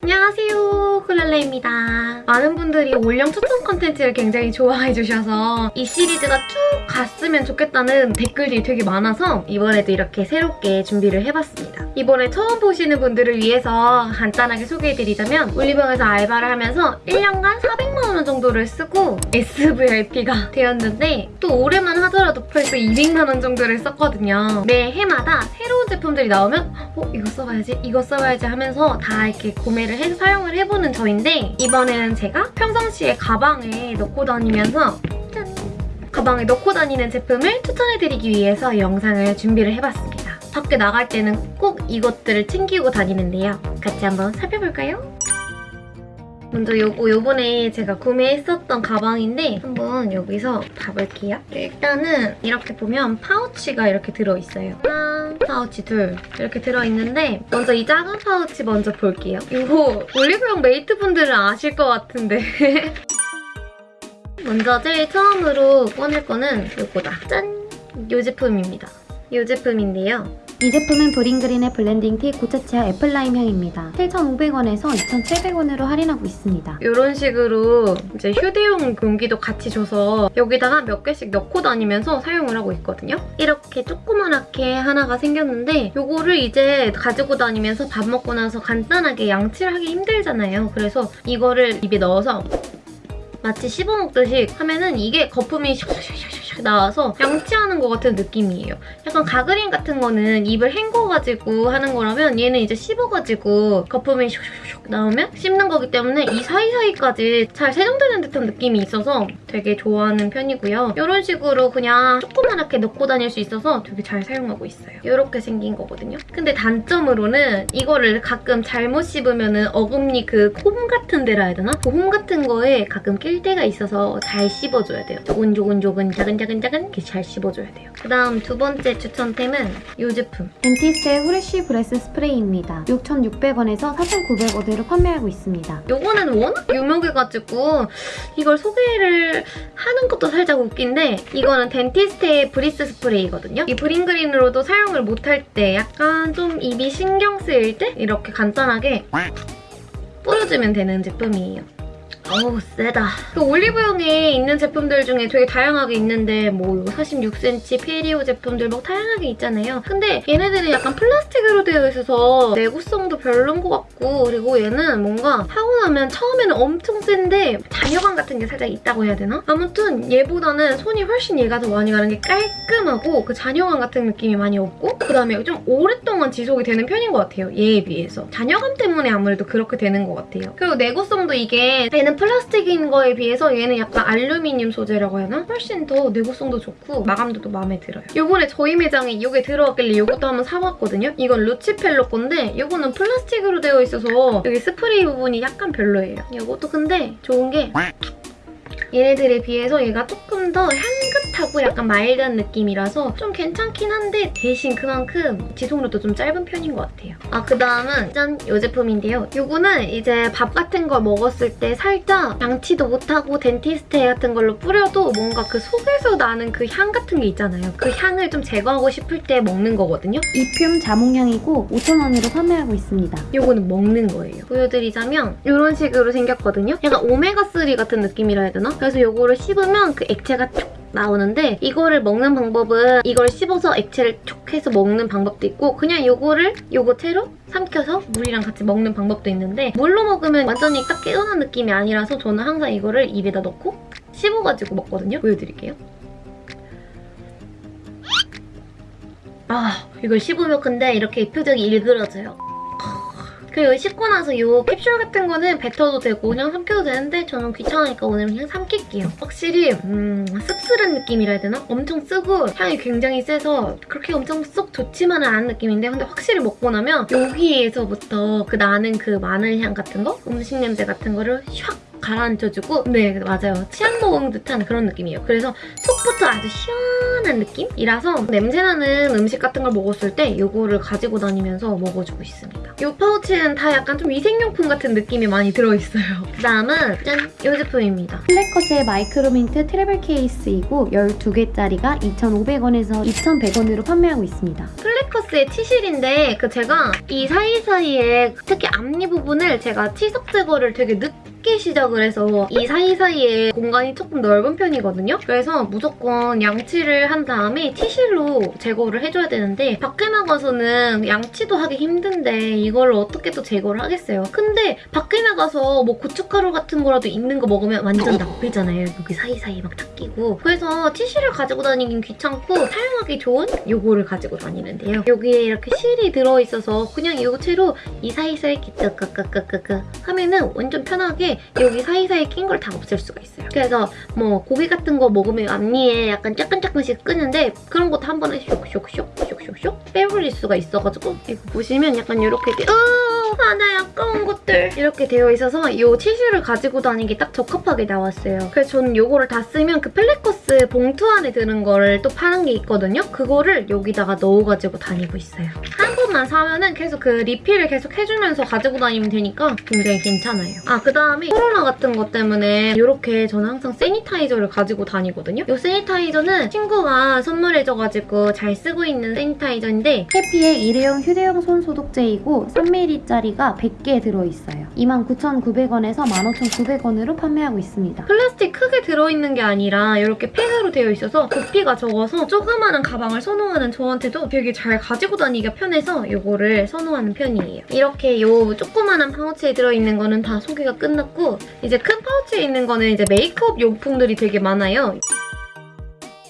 안녕하세요 쿨랄레입니다. 많은 분들이 올영 추천 컨텐츠를 굉장히 좋아해 주셔서 이 시리즈가 쭉 갔으면 좋겠다는 댓글들이 되게 많아서 이번에도 이렇게 새롭게 준비를 해봤습니다. 이번에 처음 보시는 분들을 위해서 간단하게 소개해드리자면 올리브영에서 알바를 하면서 1년간 400만 원 정도를 쓰고 SVIP가 되었는데 또 올해만 하더라도 벌써 200만 원 정도를 썼거든요. 매 해마다 새로운 제품들이 나오면 어? 이거 써봐야지 이거 써봐야지 하면서 다 이렇게 구매를 해서 사용을 해보는 저인데 이번에는 제가 평상시에 가방에 넣고 다니면서 짠! 가방에 넣고 다니는 제품을 추천해드리기 위해서 영상을 준비를 해봤습니다. 밖에 나갈 때는 꼭 이것들을 챙기고 다니는데요. 같이 한번 살펴볼까요? 먼저 요거 요번에 제가 구매했었던 가방인데 한번 여기서 봐볼게요. 일단은 이렇게 보면 파우치가 이렇게 들어있어요. 하나, 파우치 둘 이렇게 들어있는데 먼저 이 작은 파우치 먼저 볼게요. 이거 올리브영 메이트분들은 아실 것 같은데 먼저 제일 처음으로 꺼낼 거는 요거다. 짠! 요 제품입니다. 요 제품인데요. 이 제품은 브링그린의 blending tea 고체치약 apple lime 향입니다. 7,500원에서 2,700원으로 할인하고 있습니다. 이런 식으로 이제 휴대용 용기도 같이 줘서 여기다가 몇 개씩 넣고 다니면서 사용을 하고 있거든요. 이렇게 조그만하게 하나가 생겼는데 이거를 이제 가지고 다니면서 밥 먹고 나서 간단하게 양치를 하기 힘들잖아요. 그래서 이거를 입에 넣어서 마치 씹어먹듯이 하면은 이게 거품이 슉슉슉슉 나와서 양치하는 것 같은 느낌이에요. 약간 가그린 같은 거는 입을 헹궈가지고 하는 거라면 얘는 이제 씹어가지고 거품이 슉슉슉 나오면 씹는 거기 때문에 이 사이사이까지 잘 세정되는 듯한 느낌이 있어서 되게 좋아하는 편이고요. 이런 식으로 그냥 조그만하게 넣고 다닐 수 있어서 되게 잘 사용하고 있어요. 이렇게 생긴 거거든요. 근데 단점으로는 이거를 가끔 잘못 씹으면 은 어금니 그 홈 같은 데라 해야 되나? 그 홈 같은 거에 가끔 낄 때가 있어서 잘 씹어줘야 돼요. 조근조근조근 자근자근자근 이렇게 잘 씹어줘야 돼요. 그다음 두 번째 추천템은 이 제품. 덴티스테의 fresh breath 스프레이입니다. 6,600원에서 4,900원대로 판매하고 있습니다. 요거는 워낙 유명해가지고 이걸 소개를 하는 것도 살짝 웃긴데 이거는 덴티스테의 breath 스프레이거든요. 이 브링그린으로도 사용을 못할 때 약간 좀 입이 신경 쓰일 때 이렇게 간단하게 뿌려주면 되는 제품이에요. 어우 세다. 그 올리브영에 있는 제품들 중에 되게 다양하게 있는데 뭐 46cm 페리오 제품들 뭐 다양하게 있잖아요. 근데 얘네들은 약간 플라스틱으로 되어 있어서 내구성도 별론 것 같고 그리고 얘는 뭔가 하고 나면 처음에는 엄청 센데 잔여감 같은 게 살짝 있다고 해야 되나? 아무튼 얘보다는 손이 훨씬 얘가 더 많이 가는 게 깔끔하고 그 잔여감 같은 느낌이 많이 없고 그다음에 좀 오랫동안 지속이 되는 편인 것 같아요. 얘에 비해서. 잔여감 때문에 아무래도 그렇게 되는 것 같아요. 그리고 내구성도 이게 얘는 플라스틱인 거에 비해서 얘는 약간 알루미늄 소재라고 하나? 훨씬 더 내구성도 좋고 마감도 또 마음에 들어요. 요번에 저희 매장에 이게 들어왔길래 이것도 한번 사봤거든요. 이건 루치펠로 건데 이거는 플라스틱으로 되어 있어서 여기 스프레이 부분이 약간 별로예요. 이것도 근데 좋은 게 얘네들에 비해서 얘가 조금 더 향긋하고 약간 마일드한 느낌이라서 좀 괜찮긴 한데 대신 그만큼 지속력도 좀 짧은 편인 것 같아요. 아 그다음은 짠! 이 제품인데요. 이거는 이제 밥 같은 걸 먹었을 때 살짝 양치도 못하고 덴티스테 같은 걸로 뿌려도 뭔가 그 속에서 나는 그 향 같은 게 있잖아요. 그 향을 좀 제거하고 싶을 때 먹는 거거든요. 이듐 자몽향이고 5,000원으로 판매하고 있습니다. 이거는 먹는 거예요. 보여드리자면 이런 식으로 생겼거든요. 약간 오메가3 같은 느낌이라 해야 되나? 그래서 이거를 씹으면 그 액체가 쭉 나오는데 이거를 먹는 방법은 이걸 씹어서 액체를 쭉 해서 먹는 방법도 있고 그냥 이거를 요거 채로 삼켜서 물이랑 같이 먹는 방법도 있는데 물로 먹으면 완전히 딱 깨어난 느낌이 아니라서 저는 항상 이거를 입에다 넣고 씹어가지고 먹거든요. 보여드릴게요. 아 이걸 씹으면 근데 이렇게 표정이 일그러져요. 그리고 씹고 나서 이 캡슐 같은 거는 뱉어도 되고 그냥 삼켜도 되는데 저는 귀찮으니까 오늘 그냥 삼킬게요. 확실히 음, 씁쓸한 느낌이라 해야 되나? 엄청 쓰고 향이 굉장히 세서 그렇게 엄청 쏙 좋지만은 않은 느낌인데 근데 확실히 먹고 나면 여기에서부터 그 나는 그 마늘향 같은 거? 음식 냄새 같은 거를 샥 가라앉혀주고 네 맞아요. 치약 먹은 듯한 그런 느낌이에요. 그래서 속부터 아주 시원한 느낌이라서 냄새나는 음식 같은 걸 먹었을 때 이거를 가지고 다니면서 먹어주고 있습니다. 이 파우치는 다 약간 좀 위생용품 같은 느낌이 많이 들어있어요. 그 다음은 짠! 이 제품입니다. 플래커스의 마이크로민트 트래블 케이스이고 12개짜리가 2,500원에서 2,100원으로 판매하고 있습니다. 플래커스의 치실인데 그 제가 이 사이사이에 특히 앞니 부분을 제가 치석 제거를 되게 늦게 시작을 해서 이 사이사이에 공간이 조금 넓은 편이거든요. 그래서 무조건 양치를 한 다음에 치실로 제거를 해줘야 되는데 밖에 나가서는 양치도 하기 힘든데 이걸 어떻게 또 제거를 하겠어요. 근데 밖에 나가서 뭐 고춧가루 같은 거라도 있는 거 먹으면 완전 나쁘잖아요. 여기 사이사이 막 닦이고 그래서 치실을 가지고 다니긴 귀찮고 사용하기 좋은 요거를 가지고 다니는데요. 여기에 이렇게 실이 들어있어서 그냥 이 채로 이 사이사이 이렇게 끄끄끄끄끄 하면은 완전 편하게 여기 사이사이 낀 걸 다 없앨 수가 있어요. 그래서 뭐 고기 같은 거 먹으면 앞니에 약간 쪼끔쪼끔씩 끼는데 그런 것도 한 번에 쇽쇽쇽 쇽쇽쇽 빼버릴 수가 있어가지고 이거 보시면 약간 이렇게 하나 아까운 것들 이렇게 되어 있어서 이 치실을 가지고 다니기 딱 적합하게 나왔어요. 그래서 저는 이거를 다 쓰면 그 플래커스 봉투 안에 드는 거를 또 파는 게 있거든요. 그거를 여기다가 넣어가지고 다니고 있어요. 한 번만 사면은 계속 그 리필을 계속 해주면서 가지고 다니면 되니까 굉장히 괜찮아요. 아 그다음에 코로나 같은 것 때문에 이렇게 저는 항상 세니타이저를 가지고 다니거든요. 이 세니타이저는 친구가 선물해줘가지고 잘 쓰고 있는 세니타이저인데 해피의 일회용 휴대용 손 소독제이고 3ml짜리가 100개 들어있어요. 29,900원에서 15,900원으로 판매하고 있습니다. 플라스틱 크게 들어있는 게 아니라 이렇게 팩으로 되어 있어서 부피가 적어서 조그마한 가방을 선호하는 저한테도 되게 잘 가지고 다니기가 편해서 이거를 선호하는 편이에요. 이렇게 이 조그마한 파우치에 들어있는 거는 다 소개가 끝났고 이제 큰 파우치에 있는 거는 이제 메이크업 용품들이 되게 많아요.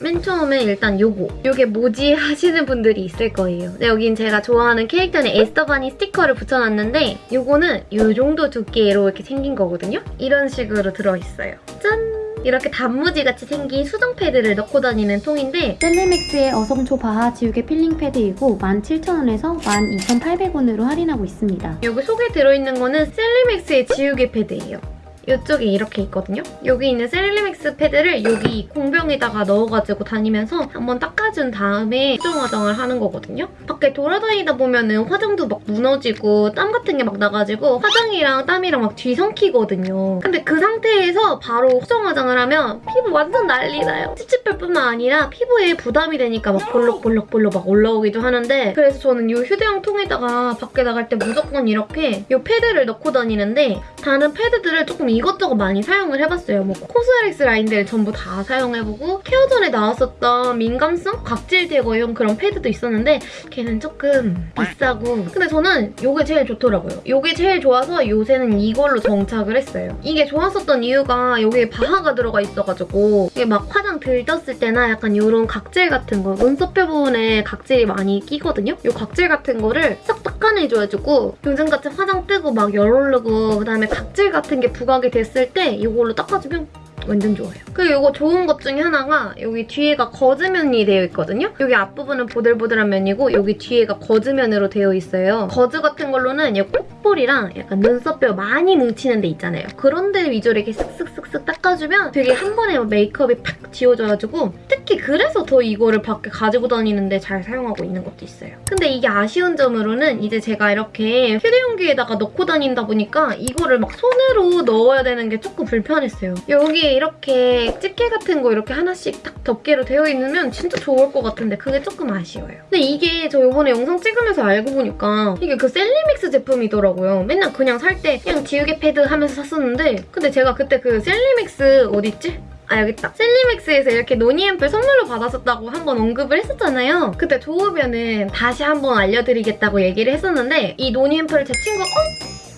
맨 처음에 일단 요거 요게 뭐지 하시는 분들이 있을 거예요 근데 여긴 제가 좋아하는 캐릭터는 에스더버니 스티커를 붙여놨는데 요거는 요 정도 두께로 이렇게 생긴 거거든요 이런 식으로 들어있어요 짠! 이렇게 단무지 같이 생긴 수정 패드를 넣고 다니는 통인데 셀리맥스의 어성초 바하 지우개 필링 패드이고 17,000원에서 12,800원으로 할인하고 있습니다. 여기 속에 들어있는 거는 셀리맥스의 지우개 패드예요. 이쪽에 이렇게 있거든요. 여기 있는 셀리맥스 패드를 여기 공병에다가 넣어가지고 다니면서 한번 닦아준 다음에 수정 화장을 하는 거거든요. 밖에 돌아다니다 보면 은 화장도 막 무너지고 땀 같은 게 막 나가지고 화장이랑 땀이랑 막 뒤섞이거든요. 근데 그 상태에서 바로 수정 화장을 하면 피부 완전 난리 나요. 찝찝할 뿐만 아니라 피부에 부담이 되니까 막 볼록볼록볼록 막 올라오기도 하는데 그래서 저는 이 휴대용 통에다가 밖에 나갈 때 무조건 이렇게 이 패드를 넣고 다니는데 다른 패드들을 조금 이것저것 많이 사용을 해봤어요. 뭐 코스알엑스 라인들 전부 다 사용해보고 케어 전에 나왔었던 민감성 각질 제거용 그런 패드도 있었는데 걔는 조금 비싸고 근데 저는 이게 제일 좋더라고요. 이게 제일 좋아서 요새는 이걸로 정착을 했어요. 이게 좋았었던 이유가 여기에 바하가 들어가 있어가지고 이게 막 화장 들떴을 때나 약간 이런 각질 같은 거 눈썹뼈 부분에 각질이 많이 끼거든요. 이 각질 같은 거를 싹 닦아내줘가지고 요즘 같이 화장 뜨고 막 열 오르고 그다음에 각질 같은 게 부각이 됐을 때 이걸로 닦아주면 완전 좋아요. 그리고 이거 좋은 것 중에 하나가 여기 뒤에가 거즈면이 되어 있거든요? 여기 앞부분은 보들보들한 면이고 여기 뒤에가 거즈면으로 되어 있어요. 거즈 같은 걸로는 이 콧볼이랑 약간 눈썹뼈 많이 뭉치는 데 있잖아요. 그런 데 위주로 이렇게 쓱쓱쓱쓱 닦아주면 되게 한 번에 메이크업이 팍 지워져가지고 특히 그래서 더 이거를 밖에 가지고 다니는데 잘 사용하고 있는 것도 있어요. 근데 이게 아쉬운 점으로는 이제 제가 이렇게 휴대용기에다가 넣고 다닌다 보니까 이거를 막 손으로 넣어야 되는 게 조금 불편했어요. 여기에 이렇게 집게 같은 거 이렇게 하나씩 딱 덮개로 되어 있으면 진짜 좋을 것 같은데 그게 조금 아쉬워요. 근데 이게 저 이번에 영상 찍으면서 알고 보니까 이게 그 셀리믹스 제품이더라고요. 맨날 그냥 살 때 그냥 지우개 패드 하면서 샀었는데 근데 제가 그때 그 셀리맥스 어딨지? 아 여기 있다. 셀리맥스에서 이렇게 노니앰플 선물로 받았었다고 한번 언급을 했었잖아요. 그때 좋으면은 다시 한번 알려드리겠다고 얘기를 했었는데 이 노니앰플을 제 친구가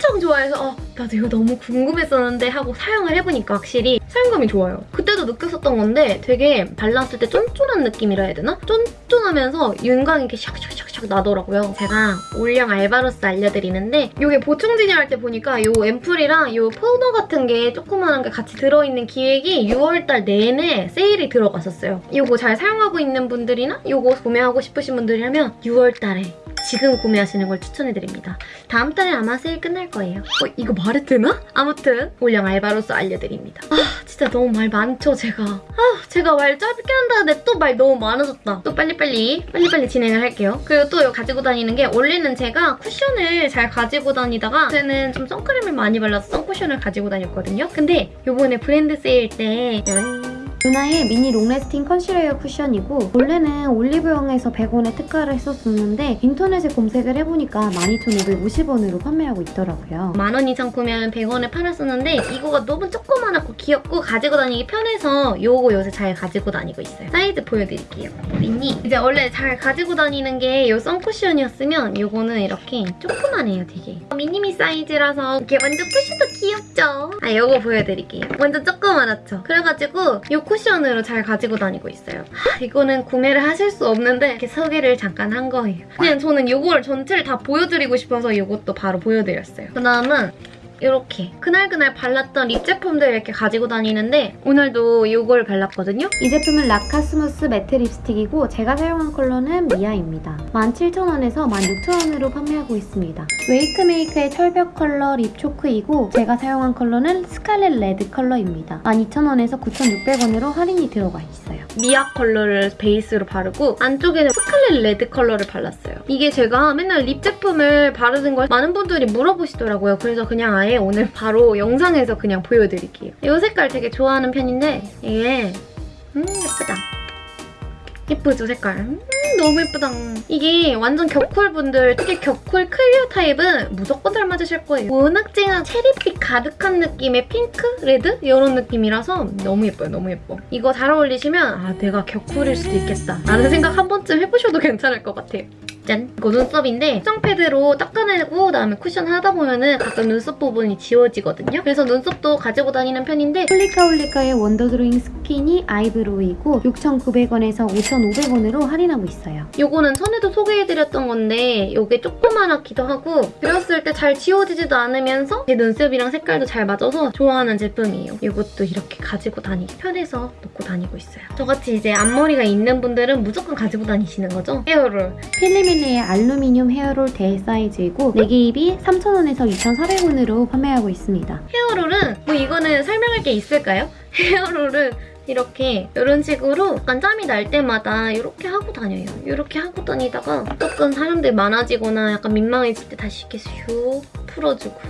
엄청 좋아해서 어, 나도 이거 너무 궁금했었는데 하고 사용을 해보니까 확실히 사용감이 좋아요. 그때도 느꼈었던 건데 되게 발랐을 때 쫀쫀한 느낌이라 해야 되나? 쫀쫀하면서 윤광이 이렇게 샥샥샥샥 나더라고요. 제가 올영 알바로서 알려드리는데 이게 보충 진열할 때 보니까 이 앰플이랑 이 파우더 같은 게 조그만한 게 같이 들어있는 기획이 6월달 내내 세일이 들어갔었어요. 이거 잘 사용하고 있는 분들이나 이거 구매하고 싶으신 분들이라면 6월달에 지금 구매하시는 걸 추천해드립니다. 다음 달에 아마 세일 끝날 거예요. 어, 이거 말해도 되나? 아무튼 올영 알바로서 알려드립니다. 아 진짜 너무 말 많죠 제가. 아 제가 말 짧게 한다는데 또 말 너무 많아졌다. 또 빨리빨리 빨리빨리 진행을 할게요. 그리고 또 가지고 다니는 게 원래는 제가 쿠션을 잘 가지고 다니다가 저는 좀 선크림을 많이 발라서 선쿠션을 가지고 다녔거든요. 근데 요번에 브랜드 세일 때 짠. 루나의 미니 롱래스팅 컨실러 쿠션이고 원래는 올리브영에서 100원에 특가를 했었었는데 인터넷에 검색을 해보니까 12,550원으로 판매하고 있더라고요. 만원 이상 구매하면 100원에 팔았었는데 이거가 너무 조그만하고 귀엽고 가지고 다니기 편해서 요거 요새 잘 가지고 다니고 있어요. 사이즈 보여드릴게요. 보이니? 이제 원래 잘 가지고 다니는 게 요 선쿠션이었으면 요거는 이렇게 조그만해요 되게. 미니미 사이즈라서 이게 완전 쿠션도 귀엽죠? 아 요거 보여드릴게요. 완전 조그만하죠? 그래가지고 요 쿠션으로 잘 가지고 다니고 있어요. 하, 이거는 구매를 하실 수 없는데 이렇게 소개를 잠깐 한 거예요. 그냥 저는 요걸 전체를 다 보여드리고 싶어서 요것도 바로 보여드렸어요. 그 다음은 이렇게 그날그날 발랐던 립 제품들 이렇게 가지고 다니는데 오늘도 이걸 발랐거든요. 이 제품은 라카 스무스 매트 립스틱이고 제가 사용한 컬러는 미아입니다. 17,000원에서 16,000원으로 판매하고 있습니다. 웨이크메이크의 철벽 컬러 립 초크이고 제가 사용한 컬러는 스칼렛 레드 컬러입니다. 12,000원에서 9,600원으로 할인이 들어가 있어요. 미아 컬러를 베이스로 바르고 안쪽에는 스칼렛 레드 컬러를 발랐어요. 이게 제가 맨날 립 제품을 바르는 걸 많은 분들이 물어보시더라고요. 그래서 그냥 아예 오늘 바로 영상에서 그냥 보여드릴게요. 이 색깔 되게 좋아하는 편인데 이게 음 예쁘다. 예쁘죠 색깔? 음 너무 예쁘다. 이게 완전 겨쿨분들 특히 겨쿨 클리어 타입은 무조건 잘 맞으실 거예요. 워낙 쨍한 체리빛 가득한 느낌의 핑크? 레드? 이런 느낌이라서 너무 예뻐요 너무 예뻐. 이거 잘 어울리시면 아 내가 겨쿨일 수도 있겠다 라는 생각 한 번쯤 해보셔도 괜찮을 것 같아요. 짠! 이거 눈썹인데 수정 패드로 닦아내고 그다음에 쿠션 하다 보면은 가끔 눈썹 부분이 지워지거든요. 그래서 눈썹도 가지고 다니는 편인데 홀리카홀리카의 원더드로잉 스키니 아이브로우이고 6,900원에서 5,500원으로 할인하고 있어요. 요거는 전에도 소개해드렸던 건데 요게 조그만하기도 하고 그렸을 때 잘 지워지지도 않으면서 제 눈썹이랑 색깔도 잘 맞아서 좋아하는 제품이에요. 이것도 이렇게 가지고 다니기 편해서 놓고 다니고 있어요. 저같이 이제 앞머리가 있는 분들은 무조건 가지고 다니시는 거죠? 헤어롤. 필리밀 리의 알루미늄 헤어롤 대 사이즈이고 4개 입이 3,000원에서 2,400원으로 판매하고 있습니다. 헤어롤은 뭐 이거는 설명할 게 있을까요? 헤어롤은 이렇게 이런 식으로 약간 짬이 날 때마다 이렇게 하고 다녀요. 이렇게 하고 다니다가 조금 사람들 많아지거나 약간 민망해질 때 다시 이렇게 슉 풀어주고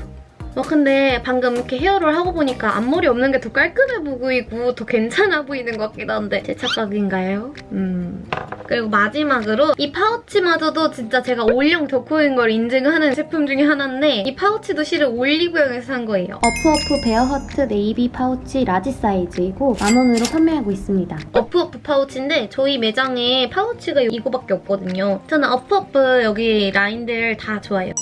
와 근데 방금 이렇게 헤어를 하고 보니까 앞머리 없는 게 더 깔끔해 보이고 더 괜찮아 보이는 것 같기도 한데 제 착각인가요? 음... 그리고 마지막으로 이 파우치마저도 진짜 제가 올영 덕후인 걸 인증하는 제품 중에 하나인데 이 파우치도 실은 올리브영에서 산 거예요. 어프어프 베어허트 네이비 파우치 라지 사이즈이고 만원으로 판매하고 있습니다. 어프어프 파우치인데 저희 매장에 파우치가 이거밖에 없거든요. 저는 어프어프 여기 라인들 다 좋아해요.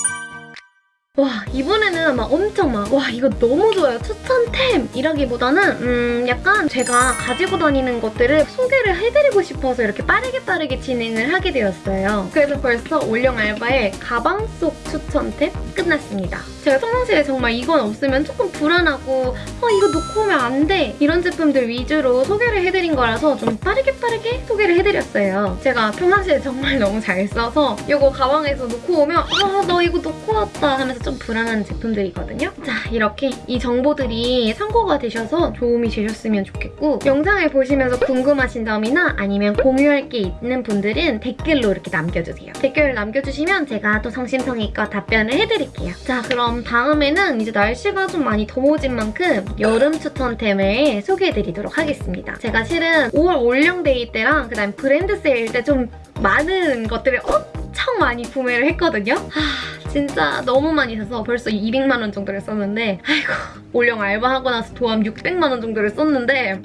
와 이번에는 막 엄청 막 와 이거 너무 좋아요. 추천템 이라기보다는 음 약간 제가 가지고 다니는 것들을 소개를 해드리고 싶어서 이렇게 빠르게 빠르게 진행을 하게 되었어요. 그래서 벌써 올영 알바의 가방 속 추천템 끝났습니다. 제가 평상시에 정말 이건 없으면 조금 불안하고 어 이거 놓고 오면 안 돼! 이런 제품들 위주로 소개를 해드린 거라서 좀 빠르게 빠르게 소개를 해드렸어요. 제가 평상시에 정말 너무 잘 써서 이거 가방에서 놓고 오면 아나 이거 놓고 왔다 하면서 좀 불안한 제품들이거든요. 자 이렇게 이 정보들이 참고가 되셔서 도움이 되셨으면 좋겠고 영상을 보시면서 궁금하신 점이나 아니면 공유할 게 있는 분들은 댓글로 이렇게 남겨주세요. 댓글을 남겨주시면 제가 또 성심성의껏 답변을 해드릴게요. 자 그럼 다음에는 이제 날씨가 좀 많이 더워진 만큼 여름 추천템을 소개해드리도록 하겠습니다. 제가 실은 5월 올영데이 때랑 그다음 브랜드 세일 때 좀 많은 것들을 엄청 많이 구매를 했거든요. 하, 진짜 너무 많이 사서 벌써 200만 원 정도를 썼는데 아이고 올영 알바하고 나서 도합 600만 원 정도를 썼는데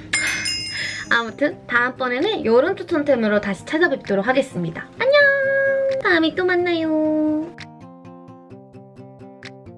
아무튼 다음번에는 여름 추천템으로 다시 찾아뵙도록 하겠습니다. 안녕! 다음에 또 만나요.